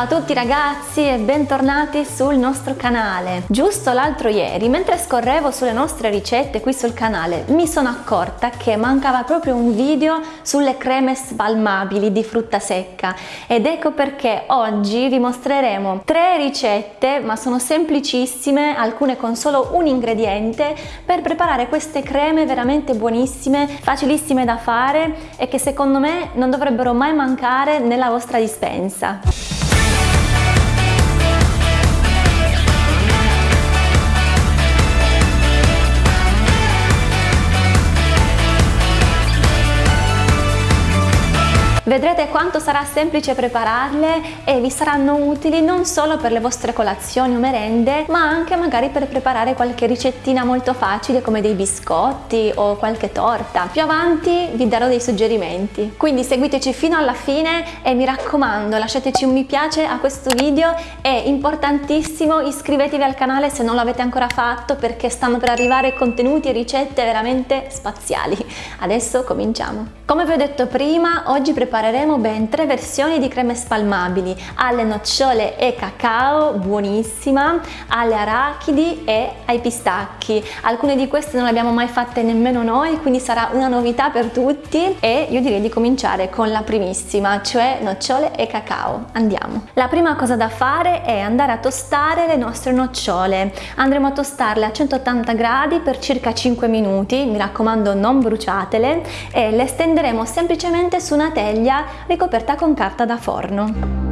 Ciao a tutti ragazzi e bentornati sul nostro canale. Giusto l'altro ieri, mentre scorrevo sulle nostre ricette qui sul canale, mi sono accorta che mancava proprio un video sulle creme spalmabili di frutta secca ed ecco perché oggi vi mostreremo tre ricette, ma sono semplicissime, alcune con solo un ingrediente, per preparare queste creme veramente buonissime, facilissime da fare e che secondo me non dovrebbero mai mancare nella vostra dispensa. Vedrete quanto sarà semplice prepararle e vi saranno utili non solo per le vostre colazioni o merende, ma anche magari per preparare qualche ricettina molto facile come dei biscotti o qualche torta. Più avanti vi darò dei suggerimenti. Quindi seguiteci fino alla fine e mi raccomando lasciateci un mi piace a questo video e importantissimo iscrivetevi al canale se non l'avete ancora fatto perché stanno per arrivare contenuti e ricette veramente spaziali. Adesso cominciamo. Come vi ho detto prima, oggi prepariamo prepareremo ben tre versioni di creme spalmabili alle nocciole e cacao, buonissima, alle arachidi e ai pistacchi. Alcune di queste non le abbiamo mai fatte nemmeno noi, quindi sarà una novità per tutti e io direi di cominciare con la primissima, cioè nocciole e cacao. Andiamo! La prima cosa da fare è andare a tostare le nostre nocciole. Andremo a tostarle a 180 gradi per circa 5 minuti, mi raccomando non bruciatele, e le stenderemo semplicemente su una teglia teglia ricoperta con carta da forno.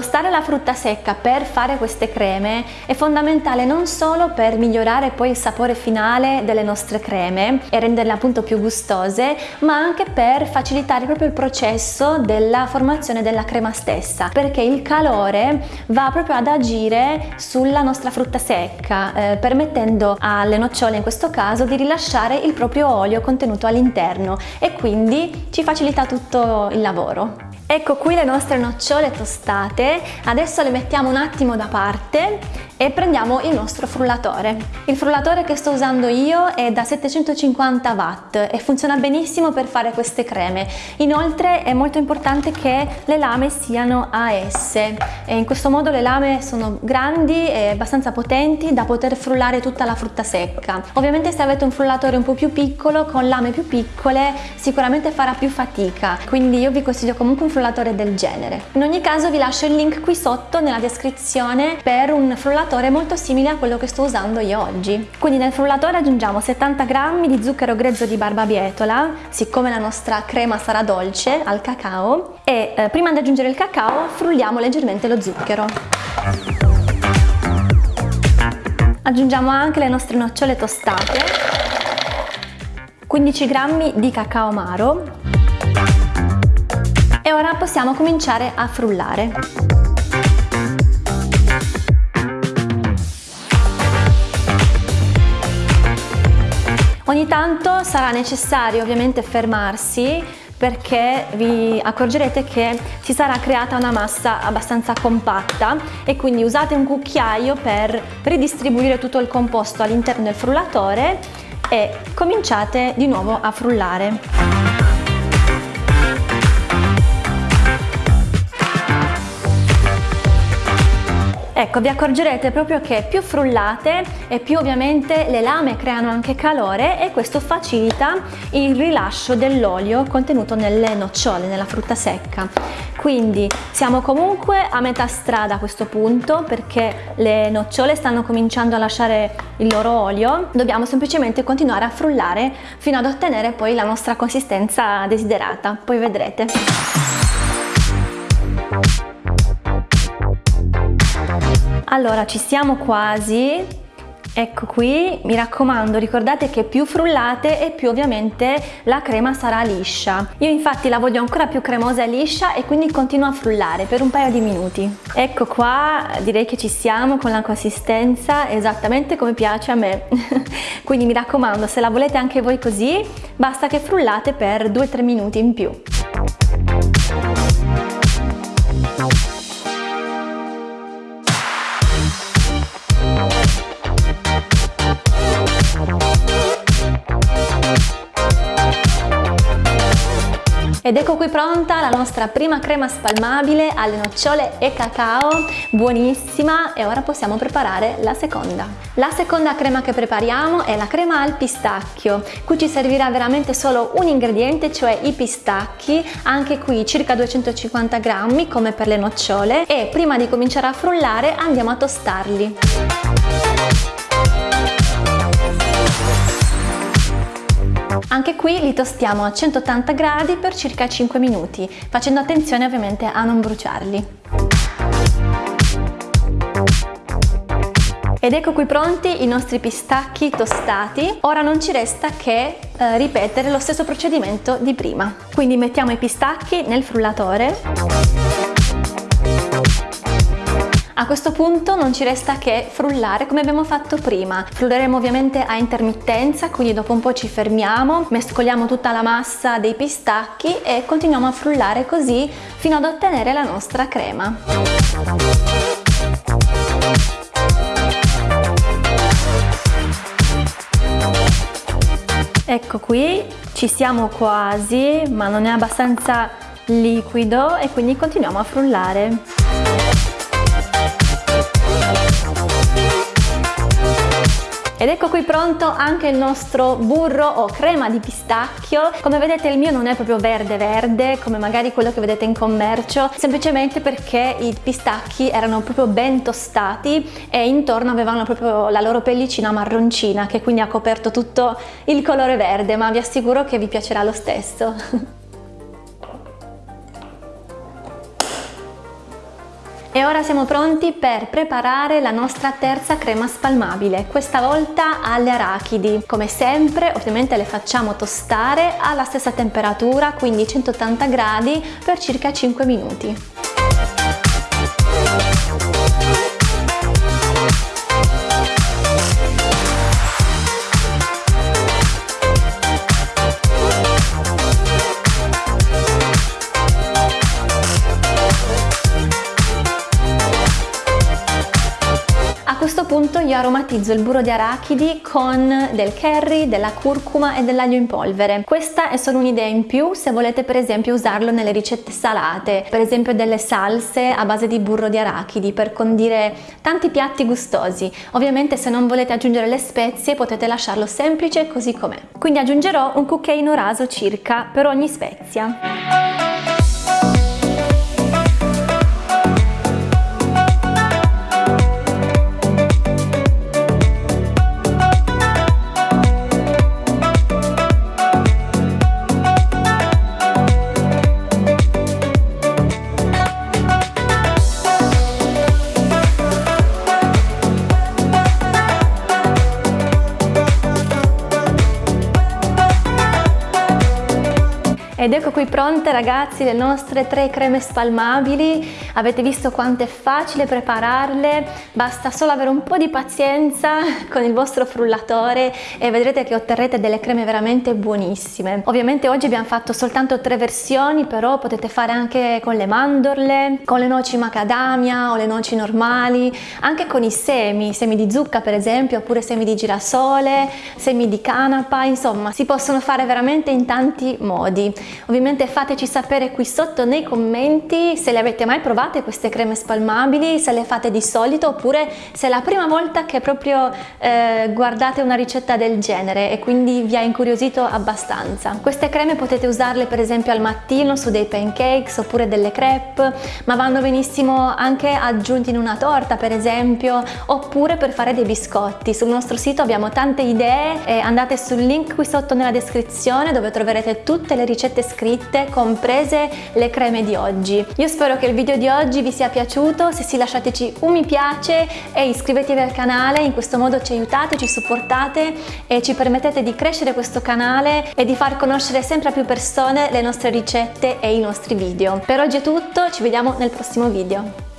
Tostare la frutta secca per fare queste creme è fondamentale non solo per migliorare poi il sapore finale delle nostre creme e renderle appunto più gustose, ma anche per facilitare proprio il processo della formazione della crema stessa, perché il calore va proprio ad agire sulla nostra frutta secca, eh, permettendo alle nocciole in questo caso di rilasciare il proprio olio contenuto all'interno e quindi ci facilita tutto il lavoro. Ecco qui le nostre nocciole tostate, adesso le mettiamo un attimo da parte e prendiamo il nostro frullatore. Il frullatore che sto usando io è da 750 watt e funziona benissimo per fare queste creme. Inoltre è molto importante che le lame siano AS e in questo modo le lame sono grandi e abbastanza potenti da poter frullare tutta la frutta secca. Ovviamente se avete un frullatore un po' più piccolo con lame più piccole sicuramente farà più fatica, quindi io vi consiglio comunque un frullatore del genere. In ogni caso vi lascio il link qui sotto nella descrizione per un frullatore frullatore molto simile a quello che sto usando io oggi. Quindi nel frullatore aggiungiamo 70 g di zucchero grezzo di barbabietola, siccome la nostra crema sarà dolce al cacao, e eh, prima di aggiungere il cacao frulliamo leggermente lo zucchero. Aggiungiamo anche le nostre nocciole tostate, 15 g di cacao amaro e ora possiamo cominciare a frullare. Ogni tanto sarà necessario ovviamente fermarsi perché vi accorgerete che si sarà creata una massa abbastanza compatta e quindi usate un cucchiaio per ridistribuire tutto il composto all'interno del frullatore e cominciate di nuovo a frullare. Ecco, vi accorgerete proprio che più frullate e più ovviamente le lame creano anche calore e questo facilita il rilascio dell'olio contenuto nelle nocciole, nella frutta secca. Quindi siamo comunque a metà strada a questo punto perché le nocciole stanno cominciando a lasciare il loro olio, dobbiamo semplicemente continuare a frullare fino ad ottenere poi la nostra consistenza desiderata, poi vedrete. Allora ci siamo quasi, ecco qui, mi raccomando ricordate che più frullate e più ovviamente la crema sarà liscia. Io infatti la voglio ancora più cremosa e liscia e quindi continuo a frullare per un paio di minuti. Ecco qua direi che ci siamo con la consistenza esattamente come piace a me. quindi mi raccomando se la volete anche voi così basta che frullate per 2-3 minuti in più. Ed ecco qui pronta la nostra prima crema spalmabile alle nocciole e cacao, buonissima. E ora possiamo preparare la seconda. La seconda crema che prepariamo è la crema al pistacchio, qui ci servirà veramente solo un ingrediente, cioè i pistacchi, anche qui circa 250 grammi come per le nocciole. E prima di cominciare a frullare andiamo a tostarli. Anche qui li tostiamo a 180 gradi per circa 5 minuti, facendo attenzione ovviamente a non bruciarli. Ed ecco qui pronti i nostri pistacchi tostati. Ora non ci resta che eh, ripetere lo stesso procedimento di prima. Quindi mettiamo i pistacchi nel frullatore a questo punto non ci resta che frullare come abbiamo fatto prima. Frulleremo ovviamente a intermittenza, quindi dopo un po' ci fermiamo, mescoliamo tutta la massa dei pistacchi e continuiamo a frullare così fino ad ottenere la nostra crema. Ecco qui, ci siamo quasi, ma non è abbastanza liquido e quindi continuiamo a frullare. Ed ecco qui pronto anche il nostro burro o crema di pistacchio. Come vedete il mio non è proprio verde verde come magari quello che vedete in commercio, semplicemente perché i pistacchi erano proprio ben tostati e intorno avevano proprio la loro pellicina marroncina che quindi ha coperto tutto il colore verde, ma vi assicuro che vi piacerà lo stesso. E ora siamo pronti per preparare la nostra terza crema spalmabile, questa volta alle arachidi. Come sempre ovviamente le facciamo tostare alla stessa temperatura, quindi 180 gradi per circa 5 minuti. Punto io aromatizzo il burro di arachidi con del curry, della curcuma e dell'aglio in polvere. Questa è solo un'idea in più se volete per esempio usarlo nelle ricette salate, per esempio delle salse a base di burro di arachidi per condire tanti piatti gustosi. Ovviamente se non volete aggiungere le spezie potete lasciarlo semplice così com'è. Quindi aggiungerò un cucchiaino raso circa per ogni spezia. Ed ecco qui pronte ragazzi le nostre tre creme spalmabili, avete visto quanto è facile prepararle, basta solo avere un po' di pazienza con il vostro frullatore e vedrete che otterrete delle creme veramente buonissime. Ovviamente oggi abbiamo fatto soltanto tre versioni, però potete fare anche con le mandorle, con le noci macadamia o le noci normali, anche con i semi, semi di zucca per esempio, oppure semi di girasole, semi di canapa, insomma si possono fare veramente in tanti modi. Ovviamente fateci sapere qui sotto nei commenti se le avete mai provate queste creme spalmabili, se le fate di solito oppure se è la prima volta che proprio eh, guardate una ricetta del genere e quindi vi ha incuriosito abbastanza. Queste creme potete usarle per esempio al mattino su dei pancakes oppure delle crepe, ma vanno benissimo anche aggiunti in una torta per esempio oppure per fare dei biscotti. Sul nostro sito abbiamo tante idee andate sul link qui sotto nella descrizione dove troverete tutte le ricette ricette scritte, comprese le creme di oggi. Io spero che il video di oggi vi sia piaciuto, se sì lasciateci un mi piace e iscrivetevi al canale, in questo modo ci aiutate, ci supportate e ci permettete di crescere questo canale e di far conoscere sempre più persone le nostre ricette e i nostri video. Per oggi è tutto, ci vediamo nel prossimo video.